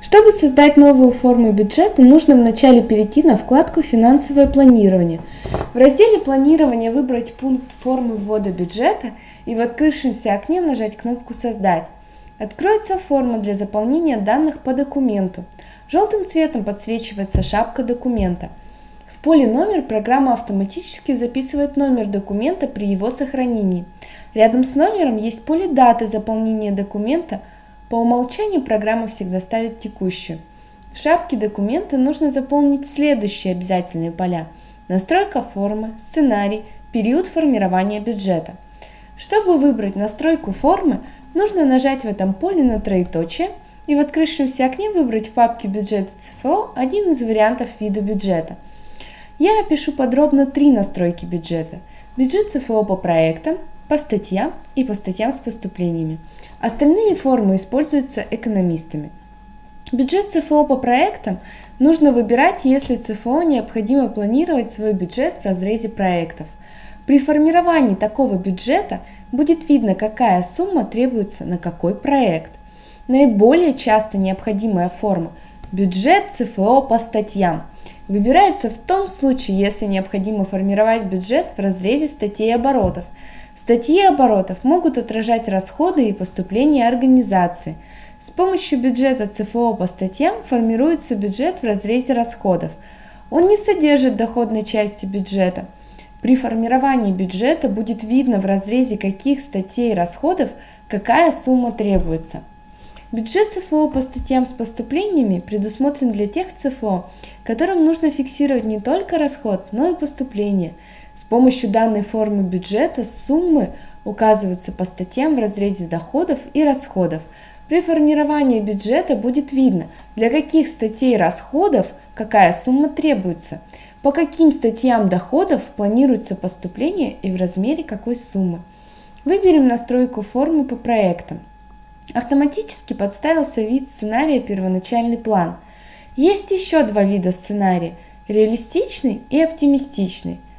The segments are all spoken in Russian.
Чтобы создать новую форму бюджета, нужно вначале перейти на вкладку «Финансовое планирование». В разделе «Планирование» выбрать пункт формы ввода бюджета и в открывшемся окне нажать кнопку «Создать». Откроется форма для заполнения данных по документу. Желтым цветом подсвечивается шапка документа. В поле «Номер» программа автоматически записывает номер документа при его сохранении. Рядом с номером есть поле даты заполнения документа – по умолчанию программа всегда ставит текущую. В шапке документа нужно заполнить следующие обязательные поля. Настройка формы, сценарий, период формирования бюджета. Чтобы выбрать настройку формы, нужно нажать в этом поле на троеточие и в открывшемся окне выбрать в папке бюджета ЦФО один из вариантов вида бюджета. Я опишу подробно три настройки бюджета. Бюджет ЦФО по проектам, по статьям и по статьям с поступлениями. Остальные формы используются экономистами. Бюджет ЦФО по проектам нужно выбирать, если ЦФО необходимо планировать свой бюджет в разрезе проектов. При формировании такого бюджета будет видно, какая сумма требуется на какой проект. Наиболее часто необходимая форма – бюджет ЦФО по статьям – выбирается в том случае, если необходимо формировать бюджет в разрезе статей оборотов – Статьи оборотов могут отражать расходы и поступления организации. С помощью бюджета ЦФО по статьям формируется бюджет в разрезе расходов. Он не содержит доходной части бюджета. При формировании бюджета будет видно в разрезе каких статей расходов какая сумма требуется. Бюджет ЦФО по статьям с поступлениями предусмотрен для тех ЦФО, которым нужно фиксировать не только расход, но и поступление – с помощью данной формы бюджета суммы указываются по статьям в разрезе доходов и расходов. При формировании бюджета будет видно, для каких статей расходов какая сумма требуется, по каким статьям доходов планируется поступление и в размере какой суммы. Выберем настройку формы по проектам. Автоматически подставился вид сценария первоначальный план. Есть еще два вида сценария – реалистичный и оптимистичный –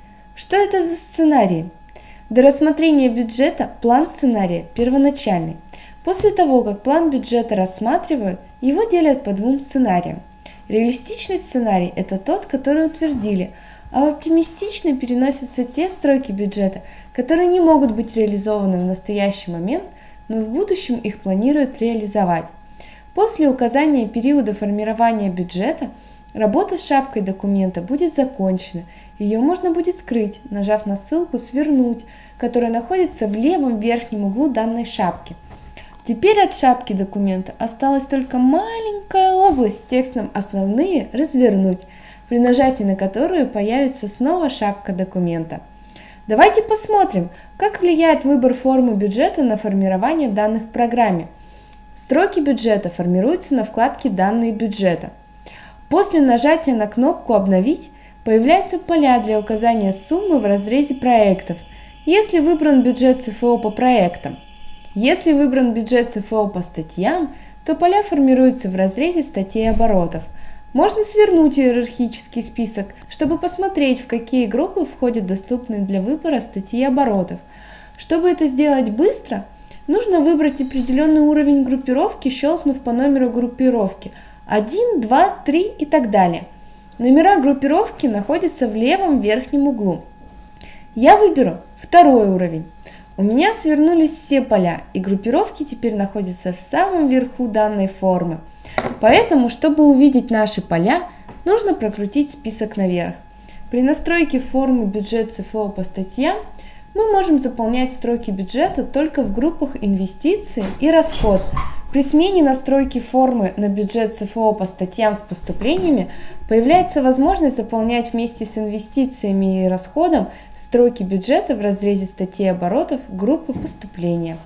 что это за сценарий? До рассмотрения бюджета план сценария первоначальный. После того, как план бюджета рассматривают, его делят по двум сценариям. Реалистичный сценарий – это тот, который утвердили, а в оптимистичный переносятся те строки бюджета, которые не могут быть реализованы в настоящий момент, но в будущем их планируют реализовать. После указания периода формирования бюджета – Работа с шапкой документа будет закончена. Ее можно будет скрыть, нажав на ссылку «Свернуть», которая находится в левом верхнем углу данной шапки. Теперь от шапки документа осталась только маленькая область с текстом «Основные» развернуть, при нажатии на которую появится снова шапка документа. Давайте посмотрим, как влияет выбор формы бюджета на формирование данных в программе. Строки бюджета формируются на вкладке «Данные бюджета». После нажатия на кнопку «Обновить» появляются поля для указания суммы в разрезе проектов, если выбран бюджет ЦФО по проектам. Если выбран бюджет ЦФО по статьям, то поля формируются в разрезе статей оборотов. Можно свернуть иерархический список, чтобы посмотреть, в какие группы входят доступные для выбора статьи оборотов. Чтобы это сделать быстро, нужно выбрать определенный уровень группировки, щелкнув по номеру группировки – 1, 2, 3 и так далее. Номера группировки находятся в левом верхнем углу. Я выберу второй уровень. У меня свернулись все поля, и группировки теперь находятся в самом верху данной формы. Поэтому, чтобы увидеть наши поля, нужно прокрутить список наверх. При настройке формы бюджет ЦФО по статьям мы можем заполнять строки бюджета только в группах инвестиции и расход, при смене настройки формы на бюджет ЦФО по статьям с поступлениями появляется возможность заполнять вместе с инвестициями и расходом строки бюджета в разрезе статей оборотов группы поступления.